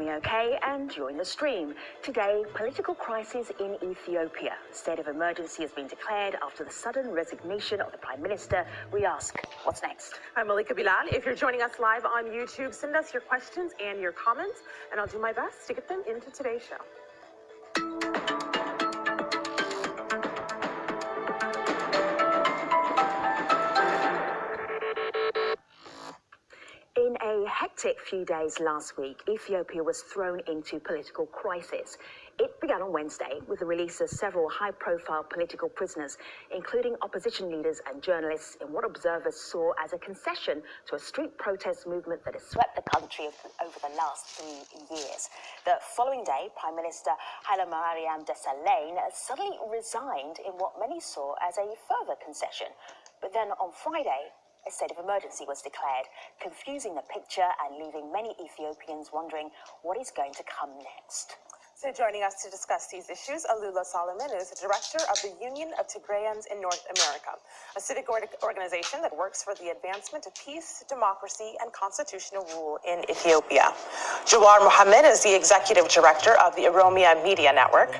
am OK, and you're in the stream. Today, political crisis in Ethiopia. State of emergency has been declared after the sudden resignation of the Prime Minister. We ask, what's next? I'm Malika Bilal. If you're joining us live on YouTube, send us your questions and your comments, and I'll do my best to get them into today's show. Hectic few days last week, Ethiopia was thrown into political crisis. It began on Wednesday with the release of several high profile political prisoners, including opposition leaders and journalists, in what observers saw as a concession to a street protest movement that has swept the country over the last three years. The following day, Prime Minister Haile Mariam Desalegn suddenly resigned in what many saw as a further concession. But then on Friday, a state of emergency was declared, confusing the picture and leaving many Ethiopians wondering what is going to come next. So joining us to discuss these issues, Alula Solomon is the director of the Union of Tigrayans in North America, a civic organization that works for the advancement of peace, democracy, and constitutional rule in Ethiopia. Jawar Mohammed is the executive director of the Oromia Media Network.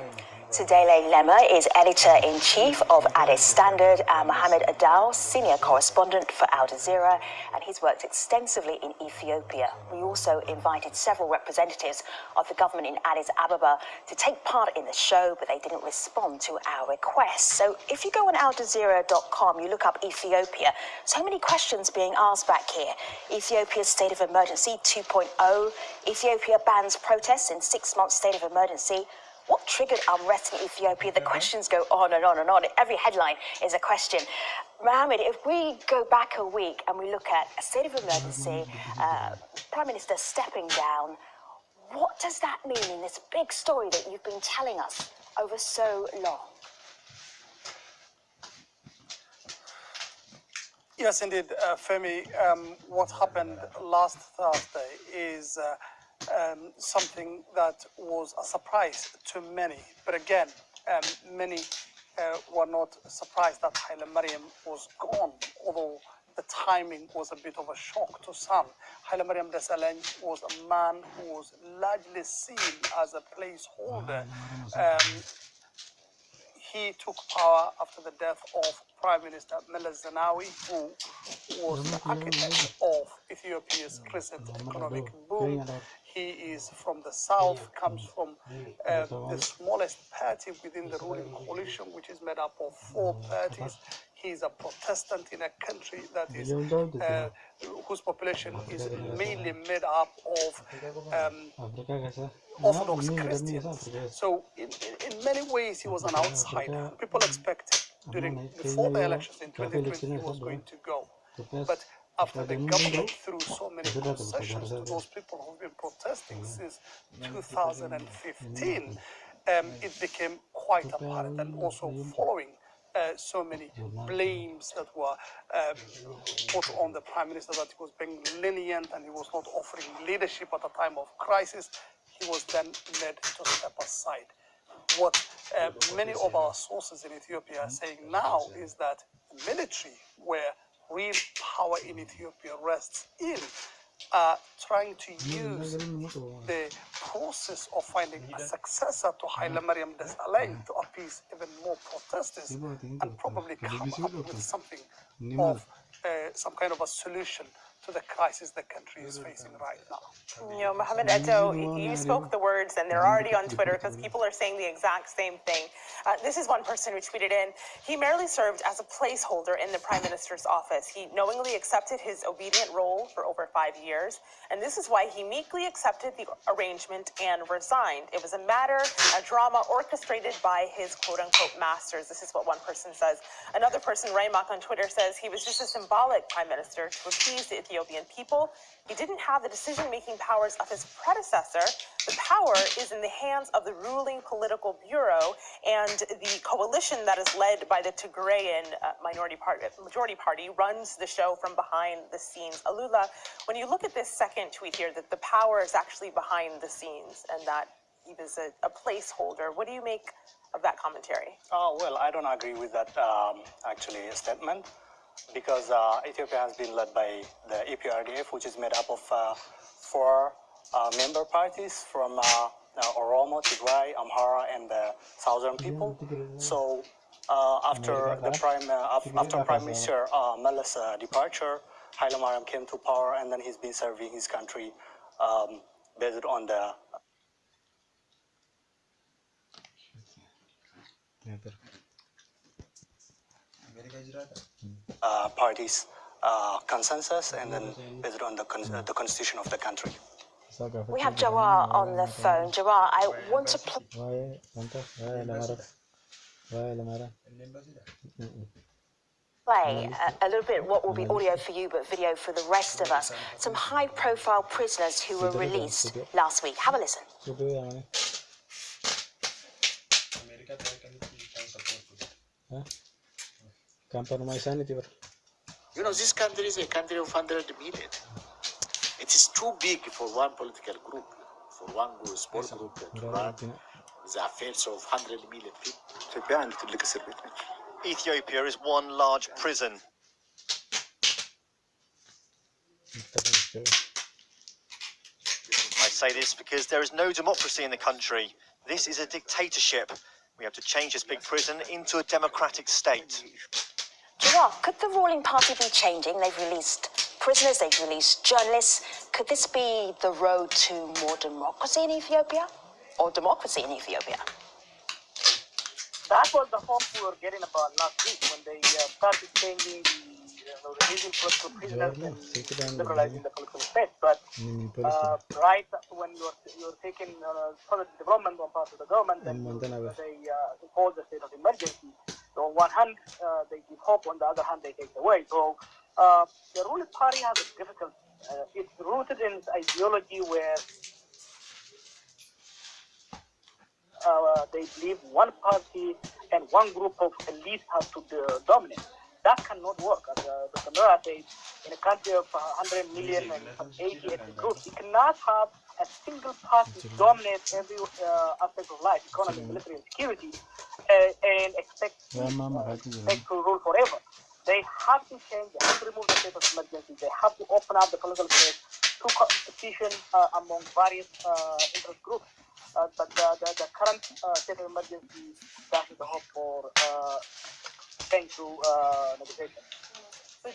Tsedale Lemma is editor-in-chief of Addis Standard and Mohammed Adow, senior correspondent for Al Jazeera, and he's worked extensively in Ethiopia. We also invited several representatives of the government in Addis Ababa to take part in the show, but they didn't respond to our request. So if you go on aljazeera.com, you look up Ethiopia, so many questions being asked back here. Ethiopia's state of emergency 2.0, Ethiopia bans protests in six months state of emergency, what triggered unrest in Ethiopia? The questions go on and on and on. Every headline is a question. Mohammed, if we go back a week and we look at a state of emergency, uh, Prime Minister stepping down, what does that mean in this big story that you've been telling us over so long? Yes, indeed, uh, Femi. Um, what happened last Thursday is uh, um, something that was a surprise to many. But again, um, many uh, were not surprised that Haile Mariam was gone, although the timing was a bit of a shock to some. Haile Mariam Desalegn was a man who was largely seen as a placeholder. Um, he took power after the death of Prime Minister Meles Zenawi, who was the architect of Ethiopia's recent economic boom. He is from the south, comes from uh, the smallest party within the ruling coalition, which is made up of four parties. He is a Protestant in a country that is uh, whose population is mainly made up of um, Orthodox Christians. So in, in, in, many ways, he was an outsider. People expected during before the elections in 2020 he was going to go, but after the government threw so many concessions to those people who've been protesting since 2015, um, it became quite apparent and also following uh, so many blames that were um, put on the prime minister that he was being lenient and he was not offering leadership at a time of crisis, he was then led to step aside. What uh, many of our sources in Ethiopia are saying now is that the military, where real power in Ethiopia rests in uh, trying to use the process of finding a successor to Haile Mariam Desalegn to appease even more protesters and probably come up with something of uh, some kind of a solution to the crisis the country is facing right now. You know, Mohammed Eto, you spoke the words and they're already on Twitter because people are saying the exact same thing. Uh, this is one person who tweeted in, he merely served as a placeholder in the prime minister's office. He knowingly accepted his obedient role for over five years, and this is why he meekly accepted the arrangement and resigned. It was a matter, a drama orchestrated by his quote-unquote masters. This is what one person says. Another person, Raymak on Twitter, says he was just a symbolic prime minister to appease the Ethiopian people. He didn't have the decision-making powers of his predecessor. The power is in the hands of the ruling political bureau and the coalition that is led by the Tigrayan uh, minority party, majority party runs the show from behind the scenes. Alula, when you look at this second tweet here, that the power is actually behind the scenes and that he a, a placeholder, what do you make of that commentary? Oh, well, I don't agree with that um, actually statement because uh, Ethiopia has been led by the EPRDF, which is made up of uh, four uh, member parties from uh, Oromo, Tigray, Amhara, and the southern people. So after the prime after Prime Minister uh, Meles' departure, Haile came to power, and then he's been serving his country um, based on the uh, party's uh, consensus and then based on the, con the constitution of the country. We have Jawar on the phone. Jawar, I want to play a, a, little bit what will be audio for you but video for the rest of us. Some high profile prisoners who were released last week. Have a listen. You know, this country is a country of 100 million. It is too big for one political group, for one sport group to run the affairs of 100 million people. Ethiopia is one large prison. I say this because there is no democracy in the country. This is a dictatorship. We have to change this big prison into a democratic state. Jawar, could the ruling party be changing? They've released prisoners, they've released journalists. Could this be the road to more democracy in Ethiopia? Or democracy in Ethiopia? That was the hope we were getting about last week when they uh, started changing the uh, releasing political prisoners and liberalizing the political space. But uh, right when you're you're taking uh, positive development on part of the government, then they uh, impose the state of emergency. So on one hand, uh, they give hope; on the other hand, they take away. So uh, the ruling party has a difficult. Uh, it's rooted in ideology where uh, they believe one party and one group of elites have to dominate. That cannot work. As uh, Dr. Merera says, in a country of 100 million and 80 ethnic groups, you cannot have a single party dominate every uh, aspect of life, economy, military, and security, uh, and expect, uh, expect to rule forever. They have to change, they have to remove the state of emergency, they have to open up the political space to competition uh, among various uh, interest groups. Uh, but the, the, the current uh, state of emergency is the hope for uh, thanks to uh, negotiation.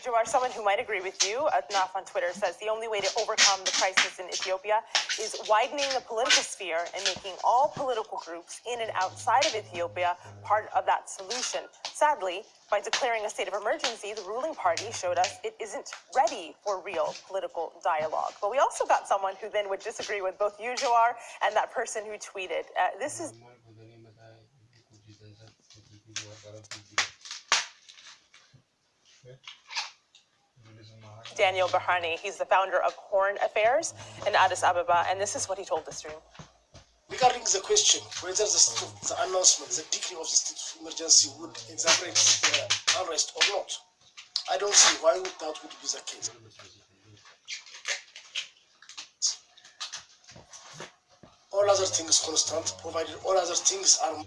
So, someone who might agree with you, Adnaf on Twitter says the only way to overcome the crisis in Ethiopia is widening the political sphere and making all political groups in and outside of Ethiopia part of that solution. Sadly, by declaring a state of emergency, the ruling party showed us it isn't ready for real political dialogue. But we also got someone who then would disagree with both you, Jawar, and that person who tweeted. Uh, this is Daniel Berhane. He's the founder of Horn Affairs in Addis Ababa, and this is what he told the stream. Regarding the question whether the, the announcement, the decree of the state of emergency would exacerbate the unrest or not, I don't see why that would be the case. All other things constant, provided all other things are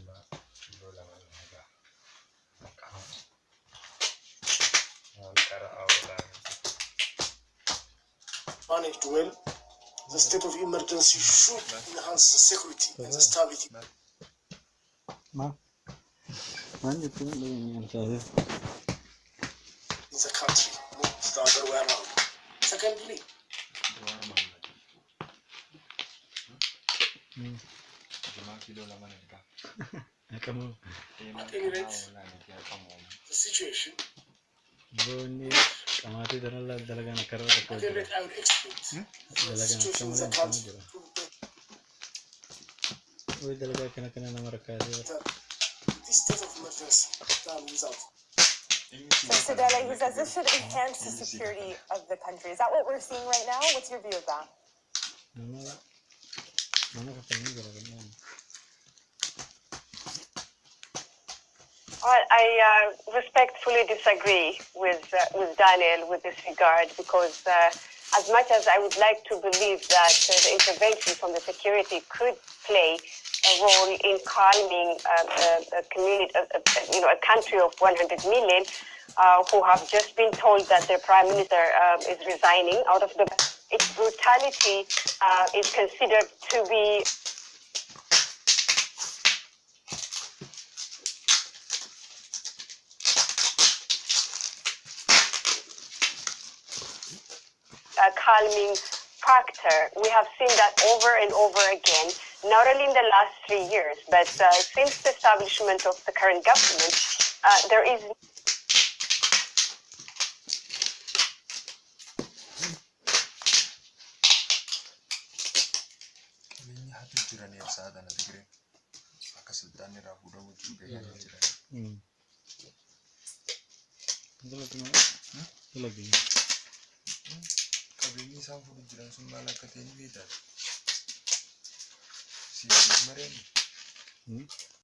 managed well, the state of emergency should enhance the security and the stability. In the country, not the other way around. Secondly, at any rate, the situation Qamaatii kanarraa dalagaan akka irra tokko jira. Dalagaan akka malee hin jira. Wai dalagaa kana kana nama rakkaatee jira. this state of emergency done without So Tsedale, he says this should enhance the security of the country. Is that what we're seeing right now? What's your view of that? Well, I uh, respectfully disagree with uh, with Daniel with this regard because uh, as much as I would like to believe that uh, the intervention from the security could play a role in calming uh, a, a community, a, a, you know, a country of 100 million uh, who have just been told that their prime minister is resigning out of the its brutality uh, is considered to be calming factor. We have seen that over and over again, not only in the last three years, but uh, since the establishment of the current government, uh, there is Qabeenyi abinyi san fudu jiran sun malakata ni bi ta si mare hmm?